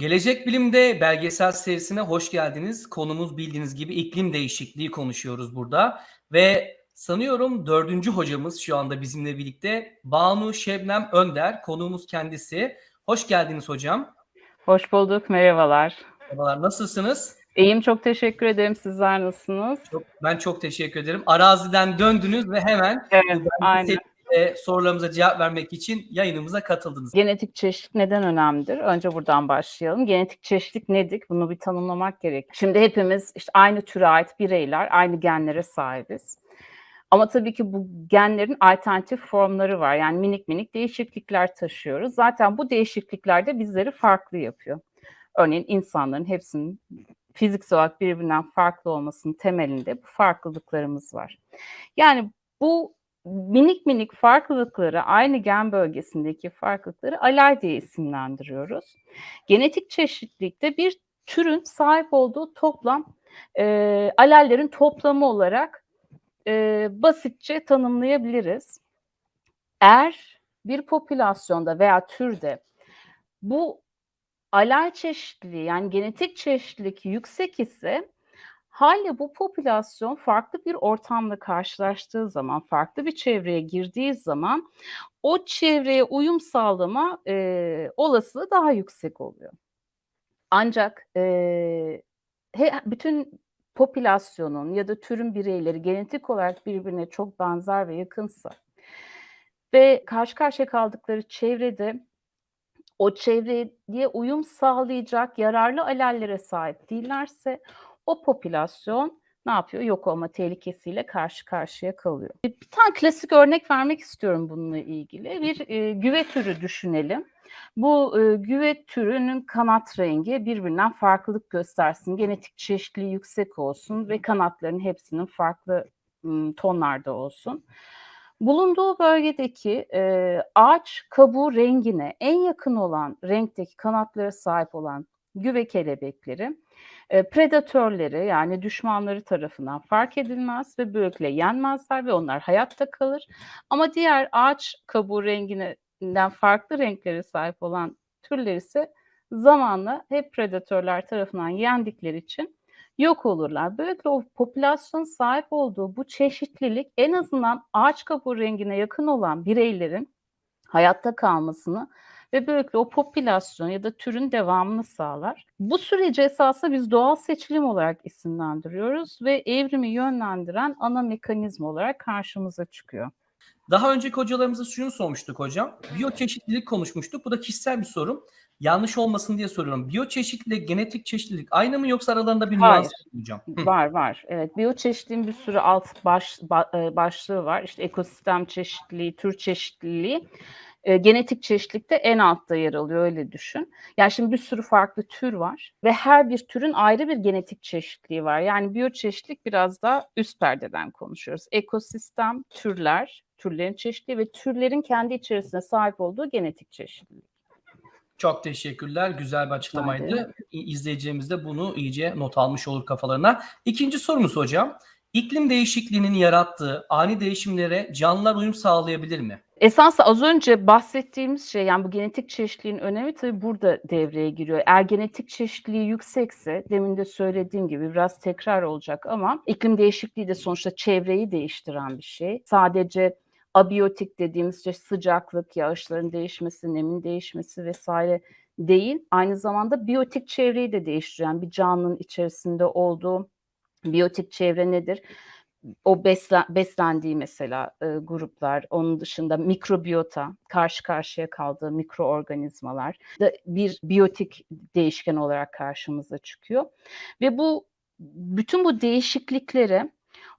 Gelecek Bilim'de belgesel serisine hoş geldiniz. Konumuz bildiğiniz gibi iklim değişikliği konuşuyoruz burada. Ve sanıyorum dördüncü hocamız şu anda bizimle birlikte Banu Şebnem Önder. Konuğumuz kendisi. Hoş geldiniz hocam. Hoş bulduk, merhabalar. Merhabalar, nasılsınız? İyiyim, çok teşekkür ederim. Sizler nasılsınız? Çok, ben çok teşekkür ederim. Araziden döndünüz ve hemen evet, aynen. E, sorularımıza cevap vermek için yayınımıza katıldınız. Genetik çeşitlilik neden önemlidir? Önce buradan başlayalım. Genetik çeşitlilik nedir? Bunu bir tanımlamak gerek. Şimdi hepimiz işte aynı türe ait bireyler, aynı genlere sahibiz. Ama tabii ki bu genlerin alternatif formları var. Yani minik minik değişiklikler taşıyoruz. Zaten bu değişiklikler de bizleri farklı yapıyor. Örneğin insanların hepsinin fiziksel olarak birbirinden farklı olmasının temelinde bu farklılıklarımız var. Yani bu minik minik farklılıkları, aynı gen bölgesindeki farklılıkları alel diye isimlendiriyoruz. Genetik çeşitlilikte bir türün sahip olduğu toplam e, alellerin toplamı olarak e, basitçe tanımlayabiliriz. Eğer bir popülasyonda veya türde bu alel çeşitliliği yani genetik çeşitlilik yüksek ise Hâliyle bu popülasyon farklı bir ortamla karşılaştığı zaman, farklı bir çevreye girdiği zaman o çevreye uyum sağlama eee, olasılığı daha yüksek oluyor. Ancak eee, he, bütün popülasyonun ya da türün bireyleri genetik olarak birbirine çok benzer ve yakınsa ve karşı karşıya kaldıkları çevrede o çevreye uyum sağlayacak yararlı alellere sahip değillerse o popülasyon ne yapıyor? Yok olma tehlikesiyle karşı karşıya kalıyor. Bir tane klasik örnek vermek istiyorum bununla ilgili. Bir e, güve türü düşünelim. Bu e, güve türünün kanat rengi birbirinden farklılık göstersin. Genetik çeşitliliği yüksek olsun ve kanatların hepsinin farklı m, tonlarda olsun. Bulunduğu bölgedeki e, ağaç kabuğu rengine en yakın olan renkteki kanatlara sahip olan güve kelebekleri predatörleri yani düşmanları tarafından fark edilmez ve böylelikle yenmezler ve onlar hayatta kalır. Ama diğer ağaç kabuğu renginden farklı renklere sahip olan türler ise zamanla hep predatörler tarafından yendikleri için yok olurlar. Böylelikle o popülasyon sahip olduğu bu çeşitlilik en azından ağaç kabuğu rengine yakın olan bireylerin hayatta kalmasını ve böylelikle o popülasyon ya da türün devamını sağlar. Bu süreci esasında biz doğal seçilim olarak isimlendiriyoruz ve evrimi yönlendiren ana mekanizma olarak karşımıza çıkıyor. Daha önceki hocalarımıza şunu sormuştuk hocam. Biyoçeşitlilik konuşmuştuk. Bu da kişisel bir sorum. Yanlış olmasın diye soruyorum. Biyoçeşitlilik, genetik çeşitlilik aynı mı yoksa aralarında bir nüans var hocam? Var var. Evet. Biyoçeşitliliğin bir sürü alt baş, e, başlığı var. İşte ekosistem çeşitliliği, tür çeşitliliği e, genetik çeşitlilikte en altta yer alıyor öyle düşün. Yani şimdi bir sürü farklı tür var ve her bir türün ayrı bir genetik çeşitliliği var. Yani biyoçeşitlilik biraz daha üst perdeden konuşuyoruz. Ekosistem, türler, türlerin çeşitliliği ve türlerin kendi içerisinde sahip olduğu genetik çeşitlilik. Çok teşekkürler. Güzel bir açıklamaydı. İzleyicilerimiz de bunu iyice not almış olur kafalarına. İkinci sorumuz hocam. İklim değişikliğinin yarattığı ani değişimlere canlılar uyum sağlayabilir mi? Esasında az önce bahsettiğimiz şey yani bu genetik çeşitliliğin önemi tabii burada devreye giriyor. Eğer genetik çeşitliliği yüksekse demin de söylediğim gibi biraz tekrar olacak ama iklim değişikliği de sonuçta çevreyi değiştiren bir şey. Sadece abiyotik dediğimiz işte sıcaklık, yağışların değişmesi, nemin değişmesi vesaire değil. Aynı zamanda biyotik çevreyi de değiştiren bir canlının içerisinde olduğu biyotik çevre nedir? o beslen, beslendiği mesela e, gruplar, onun dışında mikrobiyota, karşı karşıya kaldığı mikroorganizmalar da bir biyotik değişken olarak karşımıza çıkıyor. Ve bu bütün bu değişikliklere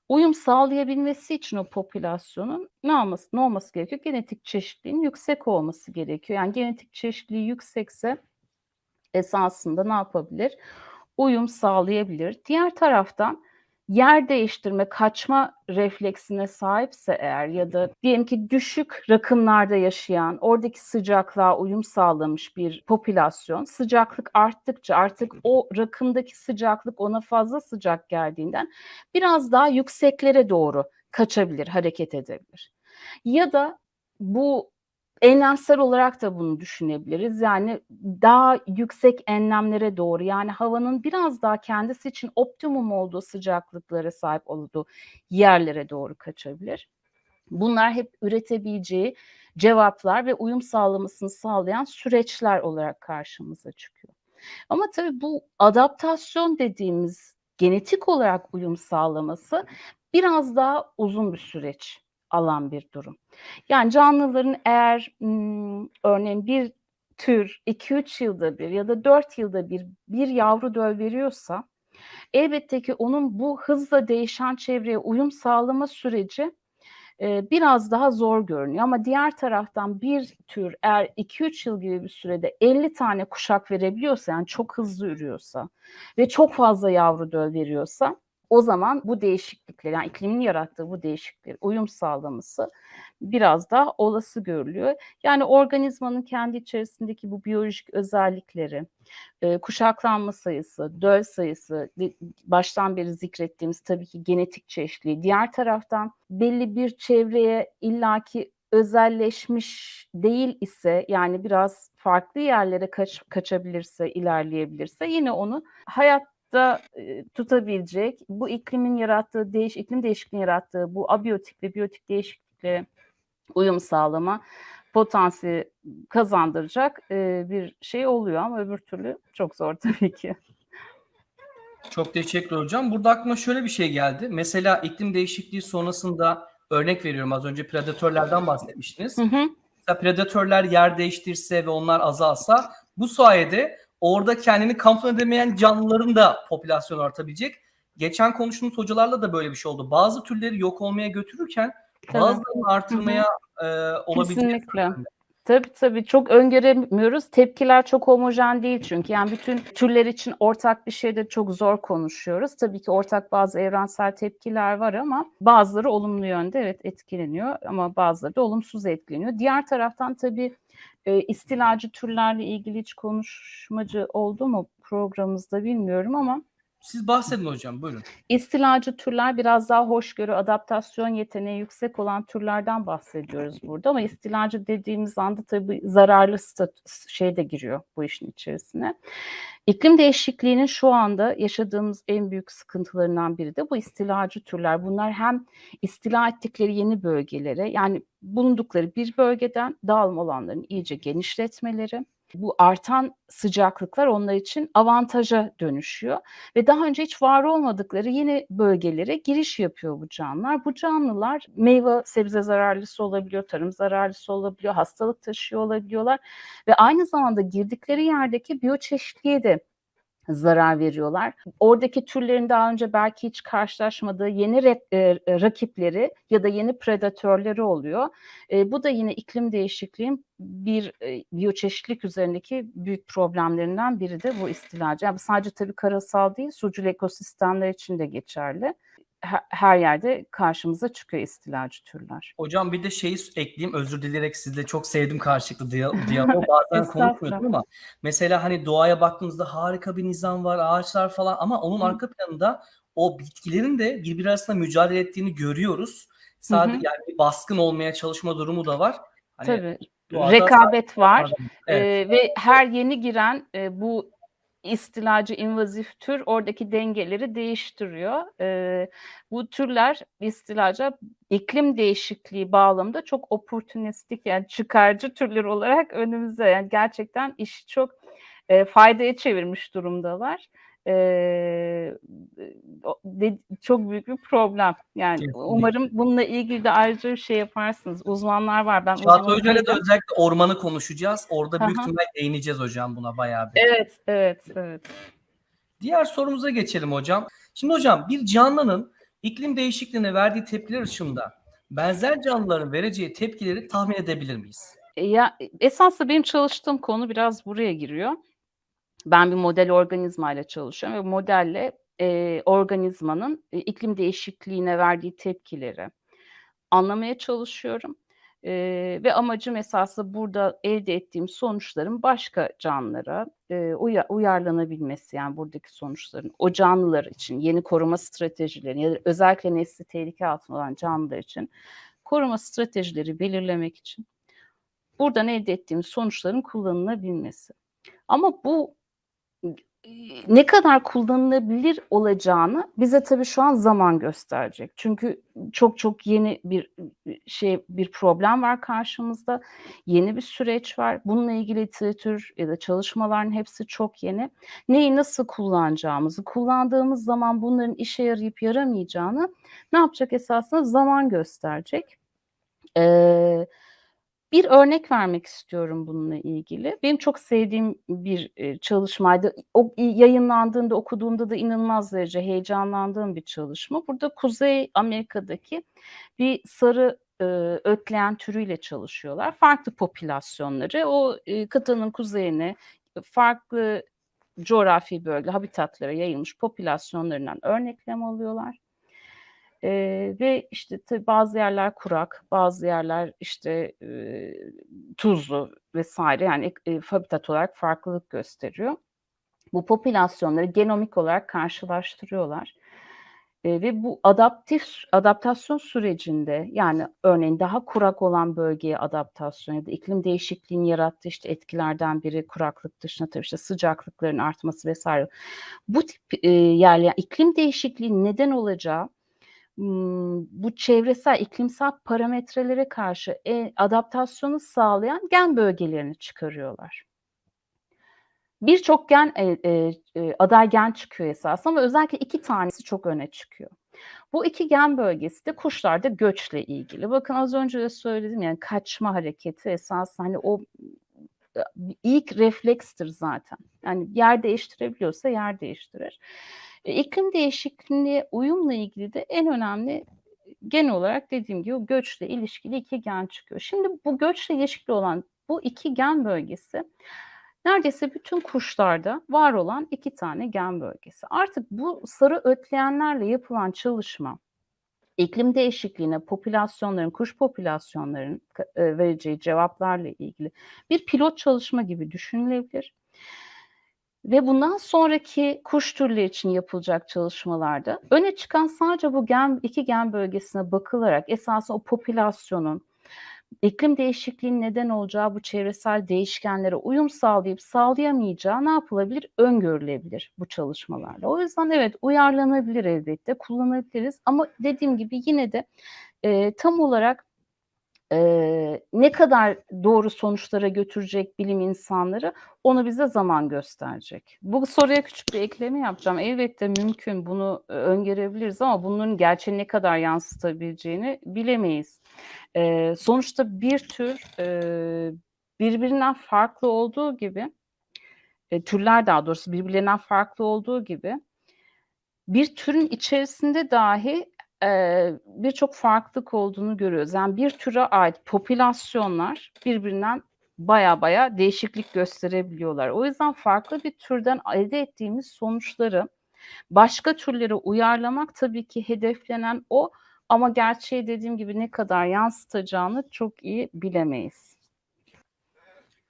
uyum sağlayabilmesi için o popülasyonun ne olması, ne olması gerekiyor? Genetik çeşitliliğin yüksek olması gerekiyor. Yani genetik çeşitliliği yüksekse esasında ne yapabilir? Uyum sağlayabilir. Diğer taraftan yer değiştirme, kaçma refleksine sahipse eğer ya da diyelim ki düşük rakımlarda yaşayan, oradaki sıcaklığa uyum sağlamış bir popülasyon, sıcaklık arttıkça artık o rakımdaki sıcaklık ona fazla sıcak geldiğinden biraz daha yükseklere doğru kaçabilir, hareket edebilir. Ya da bu Enlemsel olarak da bunu düşünebiliriz. Yani daha yüksek enlemlere doğru yani havanın biraz daha kendisi için optimum olduğu sıcaklıklara sahip olduğu yerlere doğru kaçabilir. Bunlar hep üretebileceği cevaplar ve uyum sağlamasını sağlayan süreçler olarak karşımıza çıkıyor. Ama tabii bu adaptasyon dediğimiz genetik olarak uyum sağlaması biraz daha uzun bir süreç alan bir durum. Yani canlıların eğer örneğin bir tür 2-3 yılda bir ya da 4 yılda bir bir yavru döl veriyorsa elbette ki onun bu hızla değişen çevreye uyum sağlama süreci biraz daha zor görünüyor. Ama diğer taraftan bir tür eğer 2-3 yıl gibi bir sürede 50 tane kuşak verebiliyorsa yani çok hızlı ürüyorsa ve çok fazla yavru döl veriyorsa o zaman bu değişiklikler yani iklimin yarattığı bu değişiklikler uyum sağlaması biraz daha olası görülüyor. Yani organizmanın kendi içerisindeki bu biyolojik özellikleri, e, kuşaklanma sayısı, döl sayısı, baştan beri zikrettiğimiz tabii ki genetik çeşitliliği. Diğer taraftan belli bir çevreye illaki özelleşmiş değil ise yani biraz farklı yerlere kaç, kaçabilirse, ilerleyebilirse yine onu hayat da e, tutabilecek, bu iklimin yarattığı değiş iklim değişikliğinin yarattığı bu abiyotik ve biyotik değişikliklere uyum sağlama potansiyeli kazandıracak e, bir şey oluyor ama öbür türlü çok zor tabii ki. Çok teşekkür hocam. Burada aklıma şöyle bir şey geldi. Mesela iklim değişikliği sonrasında örnek veriyorum az önce predatörlerden bahsetmiştiniz. Hı hı. Mesela predatörler yer değiştirse ve onlar azalsa bu sayede orada kendini kamufle edemeyen canlıların da popülasyonu artabilecek. Geçen konuştuğumuz hocalarla da böyle bir şey oldu. Bazı türleri yok olmaya götürürken bazılarını artırmaya e, olabilecek. Kesinlikle. Tabii tabii çok öngöremiyoruz. Tepkiler çok homojen değil çünkü. Yani bütün türler için ortak bir şeyde çok zor konuşuyoruz. Tabii ki ortak bazı evrensel tepkiler var ama bazıları olumlu yönde evet etkileniyor ama bazıları da olumsuz etkileniyor. Diğer taraftan tabii e, istilacı türlerle ilgili hiç konuşmacı oldu mu programımızda bilmiyorum ama Siz bahsedin hocam buyurun. İstilacı türler biraz daha hoşgörü, adaptasyon yeteneği yüksek olan türlerden bahsediyoruz burada ama istilacı dediğimiz anda tabii zararlı şey de giriyor bu işin içerisine. İklim değişikliğinin şu anda yaşadığımız en büyük sıkıntılarından biri de bu istilacı türler. Bunlar hem istila ettikleri yeni bölgelere yani bulundukları bir bölgeden dağılma alanlarını iyice genişletmeleri, bu artan sıcaklıklar onlar için avantaja dönüşüyor ve daha önce hiç var olmadıkları yeni bölgelere giriş yapıyor bu canlılar. Bu canlılar meyve sebze zararlısı olabiliyor, tarım zararlısı olabiliyor, hastalık taşıyor olabiliyorlar ve aynı zamanda girdikleri yerdeki biyoçeşitliğe de zarar veriyorlar. Oradaki türlerin daha önce belki hiç karşılaşmadığı yeni e, rakipleri ya da yeni predatörleri oluyor. E, bu da yine iklim değişikliğin bir e, biyoçeşitlik üzerindeki büyük problemlerinden biri de bu istilacı. Yani sadece tabii karasal değil, sucul ekosistemler için de geçerli her yerde karşımıza çıkıyor istilacı türler. Hocam bir de şeyi ekleyeyim özür dileyerek sizle çok sevdim karşılıklı diyaloğu bazen konuşmuyordum ama mesela hani doğaya baktığımızda harika bir nizam var ağaçlar falan ama onun Hı. arka planında o bitkilerin de birbiri arasında mücadele ettiğini görüyoruz. Sadece Hı-hı. yani bir baskın olmaya çalışma durumu da var. Hani Tabii. Rekabet var evet. ee, ve her yeni giren e, bu istilacı invazif tür oradaki dengeleri değiştiriyor. E, bu türler istilaca iklim değişikliği bağlamında çok oportunistik yani çıkarcı türler olarak önümüzde yani gerçekten işi çok e, faydaya çevirmiş durumdalar e, de, çok büyük bir problem. Yani Kesinlikle. umarım bununla ilgili de ayrıca bir şey yaparsınız. Uzmanlar var. Ben Çağatay Hoca'yla da özellikle ormanı konuşacağız. Orada büyük ihtimalle değineceğiz hocam buna bayağı bir. Evet, evet, evet. Diğer sorumuza geçelim hocam. Şimdi hocam bir canlının iklim değişikliğine verdiği tepkiler ışığında benzer canlıların vereceği tepkileri tahmin edebilir miyiz? Ya esasında benim çalıştığım konu biraz buraya giriyor. Ben bir model organizma ile çalışıyorum ve modelle e, organizmanın e, iklim değişikliğine verdiği tepkileri anlamaya çalışıyorum. E, ve amacım esasında burada elde ettiğim sonuçların başka canlılara e, uya, uyarlanabilmesi yani buradaki sonuçların o canlılar için yeni koruma stratejileri ya da özellikle nesli tehlike altında olan canlılar için koruma stratejileri belirlemek için buradan elde ettiğimiz sonuçların kullanılabilmesi. Ama bu ne kadar kullanılabilir olacağını bize tabii şu an zaman gösterecek. Çünkü çok çok yeni bir şey bir problem var karşımızda. Yeni bir süreç var. Bununla ilgili literatür ya da çalışmaların hepsi çok yeni. Neyi nasıl kullanacağımızı, kullandığımız zaman bunların işe yarayıp yaramayacağını ne yapacak esasında zaman gösterecek. Eee bir örnek vermek istiyorum bununla ilgili. Benim çok sevdiğim bir, eee, çalışmaydı. O yayınlandığında, okuduğumda da inanılmaz derece heyecanlandığım bir çalışma. Burada Kuzey Amerika'daki bir sarı, ııı, ötleğen türüyle çalışıyorlar. Farklı popülasyonları o, eee, kıtanın kuzeyine farklı coğrafi bölge, habitatlara yayılmış popülasyonlarından örneklem alıyorlar. Eee, ve işte tabii bazı yerler kurak, bazı yerler işte, eee, tuzlu vs. yani eee, habitat olarak farklılık gösteriyor. Bu popülasyonları genomik olarak karşılaştırıyorlar, eee, ve bu adaptif adaptasyon sürecinde yani örneğin daha kurak olan bölgeye adaptasyon ya da iklim değişikliğinin yarattığı işte etkilerden biri kuraklık dışında tabii işte sıcaklıkların artması vs. Bu tip, eee, yerler iklim değişikliğinin neden olacağı bu çevresel, iklimsel parametrelere karşı, eee, adaptasyonu sağlayan gen bölgelerini çıkarıyorlar. Birçok gen, eee, eee, eee, aday gen çıkıyor esasında ama özellikle 2 tanesi çok öne çıkıyor. Bu 2 gen bölgesi de kuşlarda göçle ilgili. Bakın az önce de söyledim yani kaçma hareketi esasında hani o ilk reflekstir zaten. Yani yer değiştirebiliyorsa yer değiştirir. E, iklim değişikliğine uyumla ilgili de en önemli gen olarak dediğim gibi göçle ilişkili 2 gen çıkıyor. Şimdi bu göçle ilişkili olan bu 2 gen bölgesi neredeyse bütün kuşlarda var olan 2 tane gen bölgesi. Artık bu sarı ötleyenlerle yapılan çalışma iklim değişikliğine popülasyonların, kuş popülasyonlarının k eee, vereceği cevaplarla ilgili bir pilot çalışma gibi düşünülebilir. Ve bundan sonraki kuş türleri için yapılacak çalışmalarda öne çıkan sadece bu gen 2 gen bölgesine bakılarak esasında o popülasyonun iklim değişikliğinin neden olacağı bu çevresel değişkenlere uyum sağlayıp sağlayamayacağı ne yapılabilir? Öngörülebilir bu çalışmalarla. O yüzden evet, uyarlanabilir elbette, kullanabiliriz ama dediğim gibi yine de, eee, tam olarak, eee, ne kadar doğru sonuçlara götürecek bilim insanları onu bize zaman gösterecek. Bu soruya küçük bir ekleme yapacağım. Elbette mümkün, bunu, eee, öngörebiliriz ama bunların gerçeği ne kadar yansıtabileceğini bilemeyiz. Eee, sonuçta bir tür, eee, birbirinden farklı olduğu gibi, eee, türler daha doğrusu birbirlerinden farklı olduğu gibi bir türün içerisinde dahi, eee, birçok farklılık olduğunu görüyoruz. Yani bir türe ait popülasyonlar birbirinden bayağı bayağı değişiklik gösterebiliyorlar. O yüzden farklı bir türden elde ettiğimiz sonuçları başka türlere uyarlamak tabii ki hedeflenen o ama gerçeği dediğim gibi ne kadar yansıtacağını çok iyi bilemeyiz.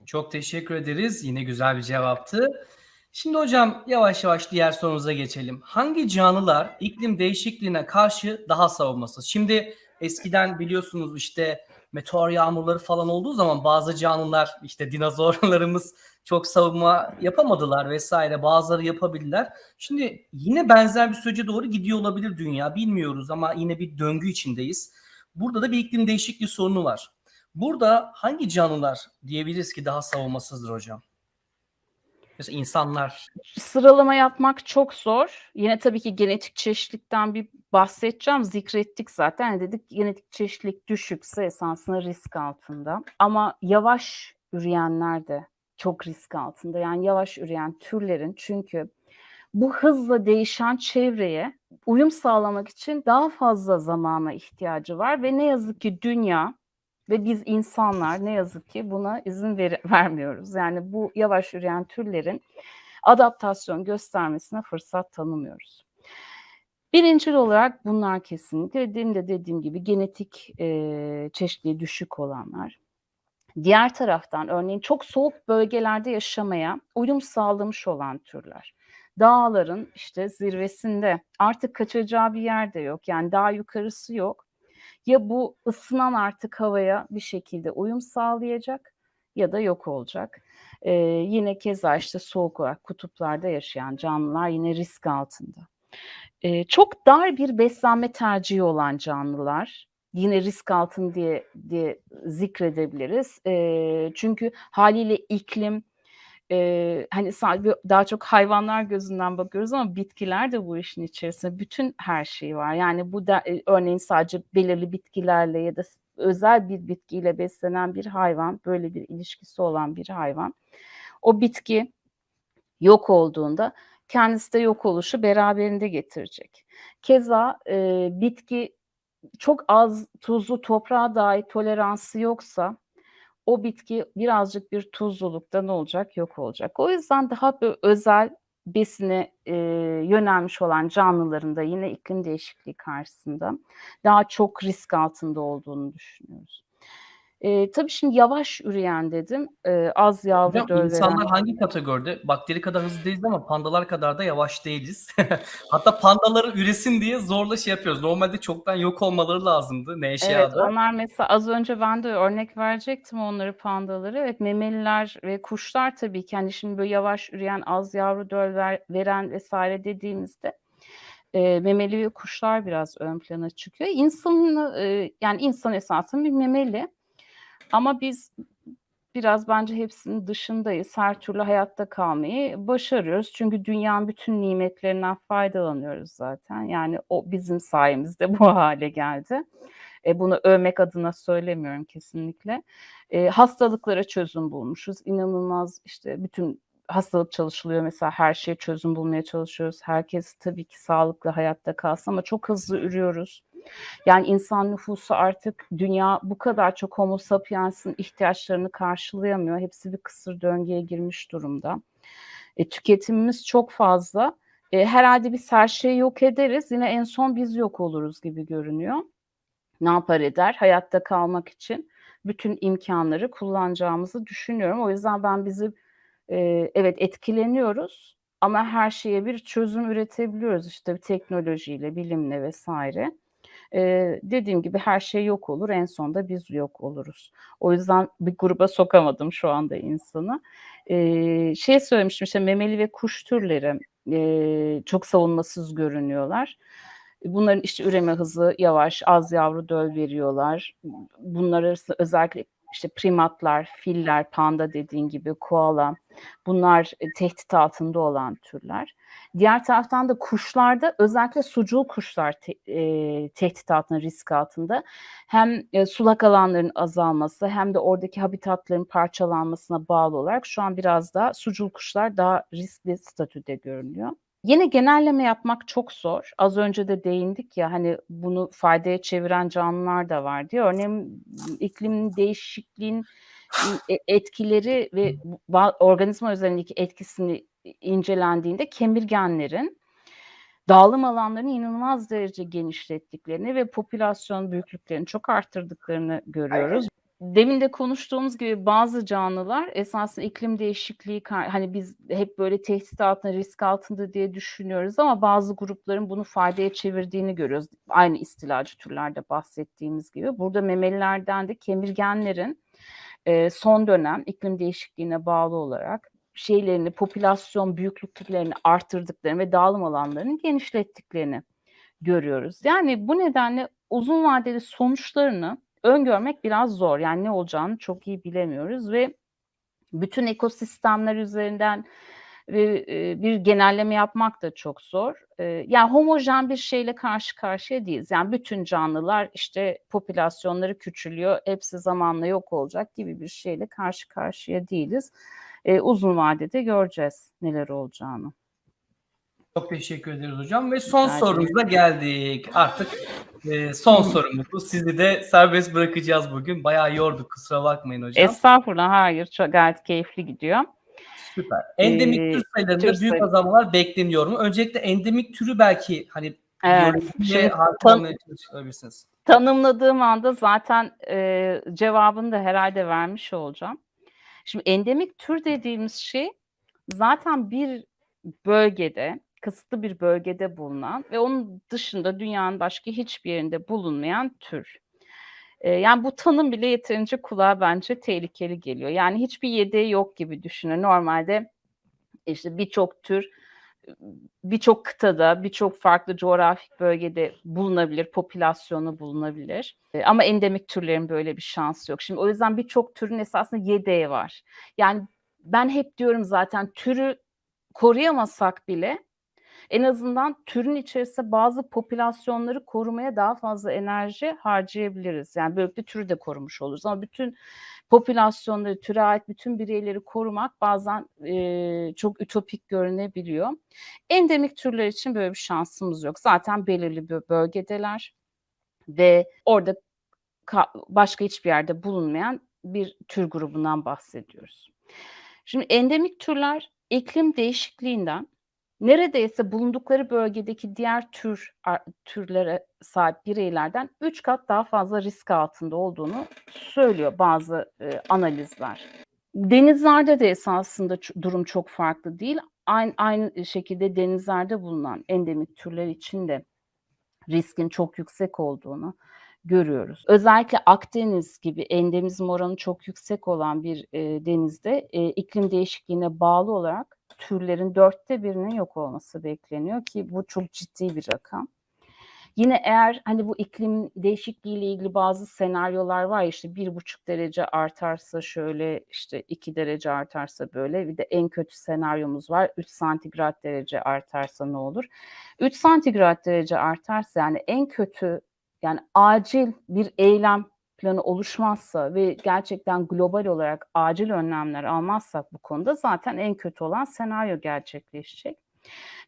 Çok teşekkür ederiz. Yine güzel bir cevaptı. Şimdi hocam yavaş yavaş diğer sorumuza geçelim. Hangi canlılar iklim değişikliğine karşı daha savunmasız? Şimdi eskiden biliyorsunuz işte meteor yağmurları falan olduğu zaman bazı canlılar işte dinozorlarımız çok savunma yapamadılar vs. bazıları yapabildiler. Şimdi yine benzer bir sürece doğru gidiyor olabilir dünya bilmiyoruz ama yine bir döngü içindeyiz. Burada da bir iklim değişikliği sorunu var. Burada hangi canlılar diyebiliriz ki daha savunmasızdır hocam? Mesela insanlar. Sıralama yapmak çok zor. Yine tabii ki genetik çeşitlilikten bir bahsedeceğim. Zikrettik zaten. Dedik genetik çeşitlilik düşükse esasında risk altında. Ama yavaş üreyenler de çok risk altında. Yani yavaş üreyen türlerin çünkü bu hızla değişen çevreye uyum sağlamak için daha fazla zamana ihtiyacı var ve ne yazık ki dünya ve biz insanlar ne yazık ki buna izin veri vermiyoruz. Yani bu yavaş üreyen türlerin adaptasyon göstermesine fırsat tanımıyoruz. Birincil olarak bunlar kesinlikle demin de dediğim gibi genetik, eee, çeşitliliği düşük olanlar. Diğer taraftan örneğin çok soğuk bölgelerde yaşamaya uyum sağlamış olan türler. Dağların işte zirvesinde artık kaçacağı bir yer de yok. Yani daha yukarısı yok. Ya bu ısınan artık havaya bir şekilde uyum sağlayacak ya da yok olacak. Eee, yine keza işte soğuk olarak kutuplarda yaşayan canlılar yine risk altında. Eee, çok dar bir beslenme tercihi olan canlılar yine risk altında diye diye zikredebiliriz. Eee, çünkü hâliyle iklim, eee, hani, daha çok hayvanlar gözünden bakıyoruz ama bitkiler de bu işin içerisinde. Bütün her şeyi var. Yani bu da, örneğin sadece belirli bitkilerle ya da özel bir bitkiyle beslenen bir hayvan, böyle bir ilişkisi olan bir hayvan, o bitki yok olduğunda kendisi de yok oluşu beraberinde getirecek. Keza, eee, bitki çok az tuzlu toprağa dahi toleransı yoksa o bitki birazcık bir tuzlulukta ne olacak? Yok olacak. O yüzden daha bö özel besine, eee, yönelmiş olan canlıların da yine iklim değişikliği karşısında daha çok risk altında olduğunu düşünüyoruz. Eee, tabii şimdi yavaş üreyen dedim. Eee, az yavru Hocam döl veren insanlar hangi kategoride? Bakteri kadar hızlı değiliz ama pandalar kadar da yavaş değiliz. Hatta pandaları üresin diye zorla şey yapıyoruz. Normalde çoktan yok olmaları lazımdı Evet, Nevşehir'de. onlar mesela az önce ben de örnek verecektim onları, pandaları. Evet, memeliler ve kuşlar tabii ki, hani, şimdi böyle yavaş üreyen, az yavru döl ver veren vs. dediğimizde, eee, memeli ve kuşlar biraz ön plana çıkıyor. İnsanı, eee, yani insan esasında bir memeli ama biz biraz bence hepsinin dışındayız. Her türlü hayatta kalmayı başarıyoruz. Çünkü dünyanın bütün nimetlerinden faydalanıyoruz zaten. Yani o bizim sayemizde bu hâle geldi. Eee, bunu övmek adına söylemiyorum kesinlikle. Eee, hastalıklara çözüm bulmuşuz. İnanılmaz, işte, bütün hastalık çalışılıyor mesela, her şeye çözüm bulmaya çalışıyoruz. Herkes tabii ki sağlıklı hayatta kalsın ama çok hızlı ürüyoruz. Yani insan nüfusu artık dünya bu kadar çok homo sapiens'in ihtiyaçlarını karşılayamıyor. Hepsi bir kısır döngüye girmiş durumda. E, tüketimimiz çok fazla. Eee, herhâlde biz her şeyi yok ederiz, yine en son biz yok oluruz gibi görünüyor. Ne yapar eder? Hayatta kalmak için bütün imkânları kullanacağımızı düşünüyorum. O yüzden ben bizi, eee, evet etkileniyoruz ama her şeye bir çözüm üretebiliyoruz, işte, teknolojiyle, bilimle vs. Eee, dediğim gibi her şey yok olur, en sonunda biz yok oluruz. O yüzden bir gruba sokamadım şu anda insanı. Eee, şey söylemiştim, işte, memeli ve kuş türleri, eee, çok savunmasız görünüyorlar. Bunların, işte, üreme hızı yavaş, az yavru döl veriyorlar. Bunlar arasında özellikle, işte, primatlar, filler, panda dediğin gibi, koala bunlar, eee, tehdit altında olan türler. Diğer taraftan da kuşlarda özellikle sucul kuşlar te eee, tehdit altında, risk altında. Hem, eee, sulak alanların azalması hem de oradaki habitatların parçalanmasına bağlı olarak şu an biraz daha sucul kuşlar daha riskli statüde görünüyor. Yine genelleme yapmak çok zor. Az önce de değindik ya, hani, bunu faydaya çeviren canlılar da var diye. Örneğin iklim değişikliğinin e etkileri ve organizma üzerindeki etkisini incelendiğinde kemirgenlerin dağılım alanlarını inanılmaz derece genişlettiklerini ve popülasyon büyüklüklerini çok arttırdıklarını görüyoruz. Demin de konuştuğumuz gibi bazı canlılar esasında iklim değişikliği hani, biz hep böyle tehdit altında, risk altında diye düşünüyoruz ama bazı grupların bunu faydaya çevirdiğini görüyoruz. Aynı istilacı türlerde bahsettiğimiz gibi. Burada memelilerden de kemirgenlerin, eee, son dönem iklim değişikliğine bağlı olarak şeylerini, popülasyon büyüklüklerini arttırdıklarını ve dağılım alanlarını genişlettiklerini görüyoruz. Yani bu nedenle uzun vadeli sonuçlarını öngörmek biraz zor. Yani ne olacağını çok iyi bilemiyoruz ve bütün ekosistemler üzerinden ve, eee, bir genelleme yapmak da çok zor. Eee, yani homojen bir şeyle karşı karşıya değiliz. Yani bütün canlılar, işte, popülasyonları küçülüyor, hepsi zamanla yok olacak gibi bir şeyle karşı karşıya değiliz. Uzun vadede göreceğiz neler olacağını. Çok teşekkür ederiz hocam ve son Rica sorumuza geldik. Artık, eee, son sorumuz bu. Sizi de serbest bırakacağız bugün. Bayağı yorduk, kusura bakmayın hocam. Estağfurullah, hayır, çok gayet keyifli gidiyor. Süper. Endemik Eee, tür sayılarında tür büyük sayı azalmalar bekleniyor mu? Öncelikle endemik türü belki, hani, Evet, biyolojiyle şimdi tan tanımladığım anda zaten, eee, cevabını da herhâlde vermiş olacağım. Şimdi endemik tür dediğimiz şey zaten bir bölgede, kısıtlı bir bölgede bulunan ve onun dışında dünyanın başka hiçbir yerinde bulunmayan tür. Eee, yani bu tanım bile yeterince kulağa bence tehlikeli geliyor. Yani hiçbir yedeği yok gibi düşünün. Normalde işte birçok tür birçok kıtada, birçok farklı coğrafik bölgede bulunabilir, popülasyonu bulunabilir. Eee, ama endemik türlerin böyle bir şansı yok. Şimdi o yüzden birçok türün esasında yedeği var. Yani ben hep diyorum zaten türü koruyamasak bile en azından türün içerisinde bazı popülasyonları korumaya daha fazla enerji harcayabiliriz. Yani böylelikle türü de korumuş oluruz ama bütün popülasyonları, türe ait bütün bireyleri korumak bazen, eee, çok ütopik görünebiliyor. Endemik türler için böyle bir şansımız yok. Zaten belirli bir bölgedeler ve orada ka başka hiçbir yerde bulunmayan bir tür grubundan bahsediyoruz. Şimdi endemik türler iklim değişikliğinden neredeyse bulundukları bölgedeki diğer tür türlere sahip bireylerden 3 kat daha fazla risk altında olduğunu söylüyor bazı, eee, analizler. Denizlerde de esasında durum çok farklı değil. Ayn aynı şekilde denizlerde bulunan endemik türler için de riskin çok yüksek olduğunu görüyoruz. Özellikle Akdeniz gibi endemizm oranı çok yüksek olan bir, eee, denizde, eee, iklim değişikliğine bağlı olarak türlerin 1/4'inin yok olması bekleniyor ki bu çok ciddi bir rakam. Yine eğer, hani, bu iklim değişikliğiyle ilgili bazı senaryolar var işte 1,5 derece artarsa şöyle, işte 2 derece artarsa böyle, bir de en kötü senaryomuz var. 3 santigrat derece artarsa ne olur? 3 santigrat derece artarsa yani en kötü, yani acil bir eylem planı oluşmazsa ve gerçekten global olarak acil önlemler almazsak bu konuda zaten en kötü olan senaryo gerçekleşecek.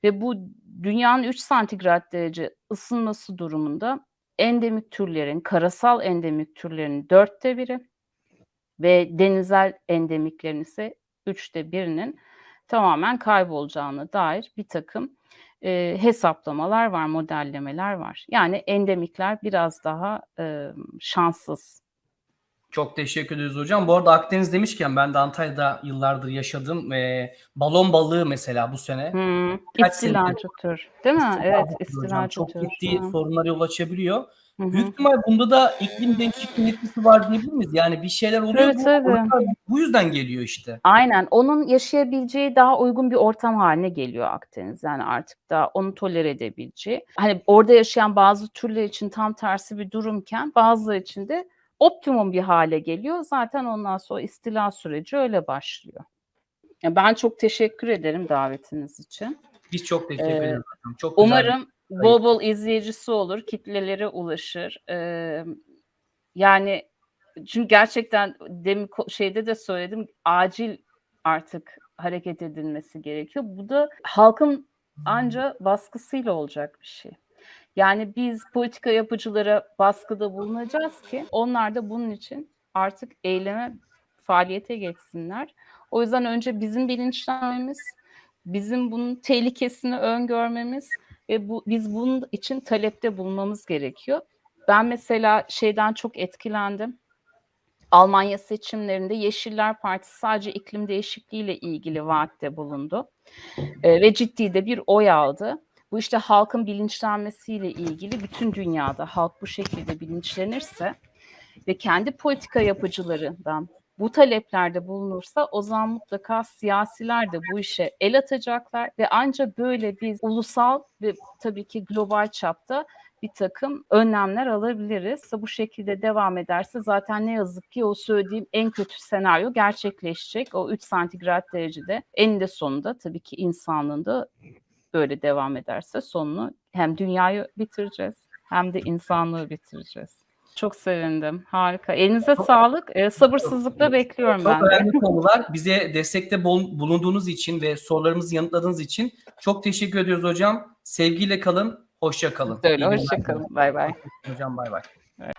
Ve bu dünyanın 3 santigrat derece ısınması durumunda endemik türlerin, karasal endemik türlerin 1/4'ü ve denizel endemiklerin ise 3'te 1'inin tamamen kaybolacağına dair birtakım, eee, hesaplamalar var, modellemeler var. Yani endemikler biraz daha, emm, şanssız. Çok teşekkür ederiz hocam. Bu arada Akdeniz demişken ben de Antalya'da yıllardır yaşadım ve balon balığı mesela bu sene senedir İstilacı tür, değil mi? İstilacı Evet, istilacı Çok ciddi hı. sorunlara yol açabiliyor. Hı Büyük ihtimal bunda da iklim değişikliğinin etkisi var diyebilir miyiz? Yani bir şeyler oluyor, Tabii, bu tabii. bu yüzden geliyor işte. Aynen. Onun yaşayabileceği daha uygun bir ortam hâline geliyor Akdeniz. Yani artık daha onu tolere edebileceği. Hani, orada yaşayan bazı türler için tam tersi bir durumken bazıları için de optimum bir hâle geliyor. Zaten ondan sonra istila süreci öyle başlıyor. Ben çok teşekkür ederim davetiniz için. Biz çok teşekkür Eee, ederiz. Çok güzel umarım bol bol izleyicisi olur, kitlelere ulaşır. Emm, yani çünkü gerçekten demin şeyde de söyledim, acil artık hareket edilmesi gerekiyor. Bu da halkın anca baskısıyla olacak bir şey. Yani biz politika yapıcılara baskıda bulunacağız ki onlar da bunun için artık eyleme, faaliyete geçsinler. O yüzden önce bizim bilinçlenmemiz, bizim bunun tehlikesini öngörmemiz ve bu biz bunun için talepte bulunmamız gerekiyor. Ben mesela şeyden çok etkilendim. Almanya seçimlerinde Yeşiller Partisi sadece iklim değişikliğiyle ilgili vaatte bulundu, eee, ve ciddi de bir oy aldı. Bu işte halkın bilinçlenmesiyle ilgili bütün dünyada halk bu şekilde bilinçlenirse ve kendi politika yapıcılarından bu taleplerde bulunursa o zaman mutlaka siyasiler de bu işe el atacaklar ve anca böyle biz ulusal ve tabii ki global çapta birtakım önlemler alabiliriz. Bu şekilde devam ederse zaten ne yazık ki o söylediğim en kötü senaryo gerçekleşecek. O 3 santigrat derecede eninde sonunda tabii ki insanlığın da böyle devam ederse sonunu hem dünyayı bitireceğiz hem de insanlığı bitireceğiz. Çok sevindim. Harika. Elinize Çok sağlık. Eee, sabırsızlıkla bekliyorum Çok ben de. önemli konular. Bize destekte bulunduğunuz için ve sorularımızı yanıtladığınız için çok teşekkür ediyoruz hocam. Sevgiyle kalın, hoşça kalın. Öyle. Hoşça kalın. Baybay. Hocam baybay. Evet.